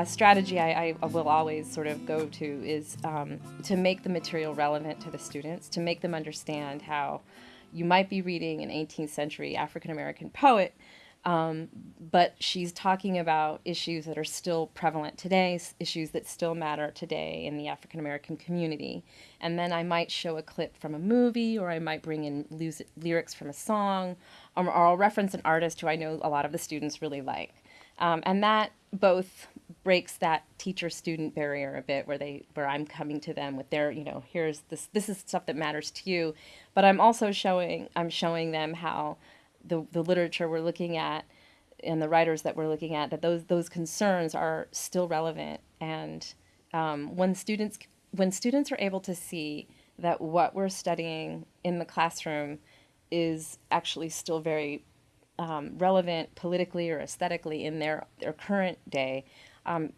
a strategy I, I, will always sort of go to is um, to make the material relevant to the students, to make them understand how you might be reading an 18th century African American poet, um, but she's talking about issues that are still prevalent today, issues that still matter today in the African American community. And then I might show a clip from a movie, or I might bring in lyrics from a song, or, or I'll reference an artist who I know a lot of the students really like. Um, and that both breaks that teacher student barrier a bit where they where I'm coming to them with their you know here's this this is stuff that matters to you. But I'm also showing I'm showing them how the the literature we're looking at and the writers that we're looking at that those those concerns are still relevant. And um, when students when students are able to see that what we're studying in the classroom is actually still very um, relevant politically or aesthetically in their, their current day, um,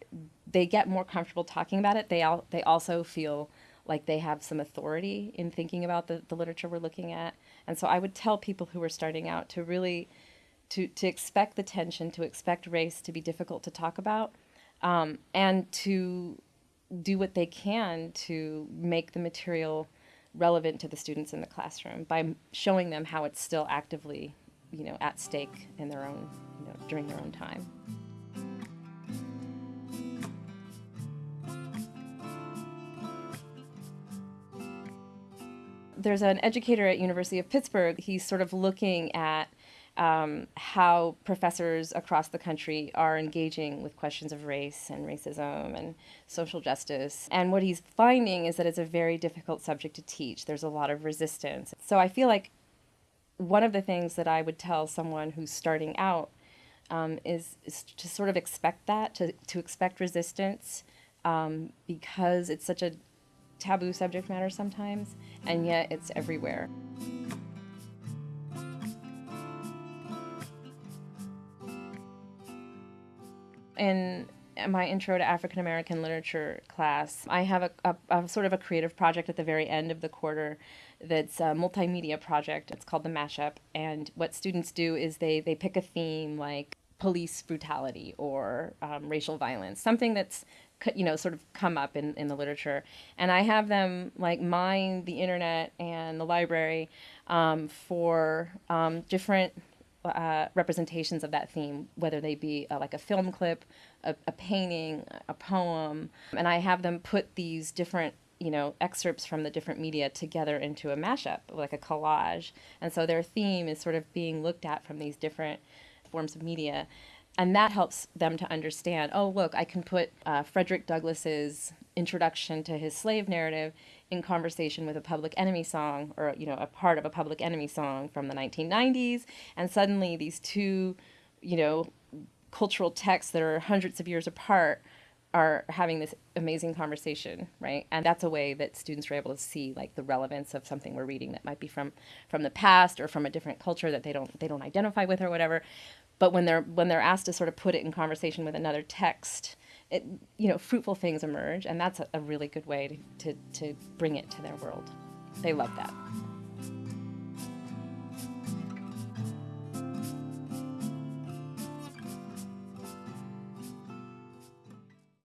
they get more comfortable talking about it. They, al- they also feel like they have some authority in thinking about the, the literature we're looking at. And so I would tell people who are starting out to really to, to expect the tension, to expect race to be difficult to talk about, um, and to do what they can to make the material relevant to the students in the classroom by showing them how it's still actively you know, at stake in their own, you know, during their own time. There's an educator at University of Pittsburgh. He's sort of looking at um, how professors across the country are engaging with questions of race and racism and social justice. And what he's finding is that it's a very difficult subject to teach. There's a lot of resistance. So I feel like one of the things that I would tell someone who's starting out um, is, is to sort of expect that, to, to expect resistance, um, because it's such a taboo subject matter sometimes, and yet it's everywhere. In my intro to African American literature class, I have a, a, a, sort of a creative project at the very end of the quarter that's a multimedia project. It's called the Mashup, and what students do is they they pick a theme like police brutality or um, racial violence, something that's you know sort of come up in, in the literature and i have them like mine the internet and the library um, for um, different uh, representations of that theme, whether they be uh, like a film clip, a, a, painting, a poem, and I have them put these different you know excerpts from the different media together into a mashup, like a collage, and so their theme is sort of being looked at from these different forms of media. And that helps them to understand. Oh, look! I can put uh, Frederick Douglass's introduction to his slave narrative in conversation with a Public Enemy song or you know a part of a Public Enemy song from the 1990s and suddenly these two you know cultural texts that are hundreds of years apart are having this amazing conversation right? And that's a way that students are able to see like the relevance of something we're reading that might be from from the past or from a different culture that they don't they don't identify with or whatever. But when they're when they're asked to sort of put it in conversation with another text it, you know, fruitful things emerge, and that's a, really good way to, to, to bring it to their world. They love that.